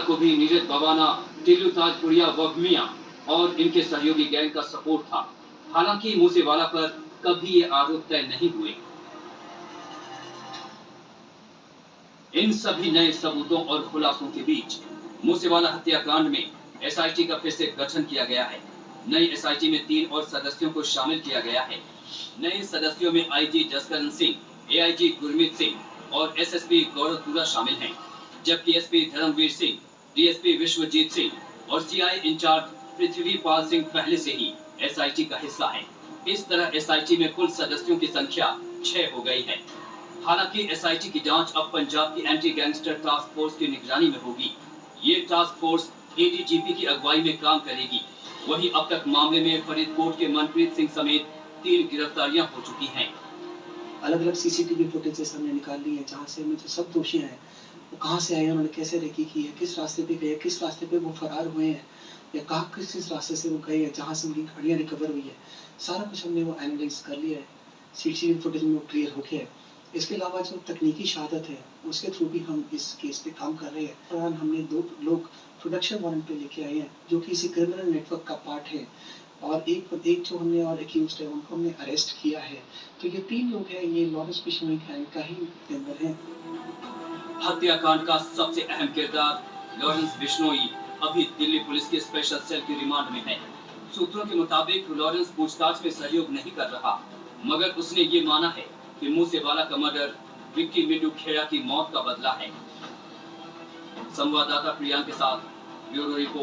को भी नीरज बवाना टिल्लू ताजपुरिया वगमिया और इनके सहयोगी गैंग का सपोर्ट था। हालाँकि मूसेवाला पर कभी ये आरोप तय नहीं हुए। इन सभी नए सबूतों और खुलासों के बीच मूसेवाला हत्याकांड में एसआईटी का फिर से गठन किया गया है। नई एसआईटी में तीन और सदस्यों को शामिल किया गया है। नए सदस्यों में आईजी जसकरण सिंह, एआईजी गुरमीत सिंह और एसएसपी गौरवपुरा शामिल हैं। जबकि एसपी धर्मवीर सिंह डीएसपी विश्वजीत सिंह और सीआई इंचार्ज पृथ्वी पाल सिंह पहले से ही एसआईटी का हिस्सा है। इस तरह एसआईटी में कुल सदस्यों की संख्या छह हो गई है। हालाँकि एसआईटी की जाँच अब पंजाब की एंटी गैंगस्टर टास्क फोर्स की निगरानी में होगी। ये टास्क फोर्स एडीजीपी की अगुवाई में काम करेगी। वहीं अब तक मामले में फरीदकोट के मनप्रीत सिंह समेत तीन गिरफ्तारियाँ हो चुकी हैं। अलग अलग सीसीटीवी फुटेजेस हमने निकाल ली है, जहाँ से हमें जो सब दोषी हैं, वो कहाँ से आए उन्होंने कैसे रेकी की है किस रास्ते पे गए, किस रास्ते पे वो फरार हुए हैं, या कहाँ किस किस रास्ते से वो गए हैं, जहाँ से उनकी गाड़ियाँ रिकवर हुई है। सारा कुछ हमने वो एनालाइज कर लिया है सीसीटीवी फुटेज में वो क्लियर हो गया है। इसके अलावा जो तकनीकी शहादत है, उसके थ्रू भी हम इस केस पे काम कर रहे हैं। हमने दो लोग प्रोडक्शन वारंट पे लेके आए हैं, जो कि इसी क्रिमिनल नेटवर्क का पार्ट है। और एक एक जो हमने और एक्यूज है उनको हमने अरेस्ट किया है। तो ये तीन लोग हैं, ये लॉरेंस बिश्नोई गैंग का ही मेंबर हैं। हत्याकांड का सबसे अहम किरदार लॉरेंस बिश्नोई अभी दिल्ली पुलिस के स्पेशल सेल की रिमांड में है। सूत्रों के मुताबिक लॉरेंस पूछताछ में सहयोग नहीं कर रहा, मगर उसने ये माना है कि मूसेवाला का मर्डर विक्की मिडू खेड़ा की मौत का बदला है। संवाददाता प्रियांक के साथ ब्यूरो रिपोर्ट।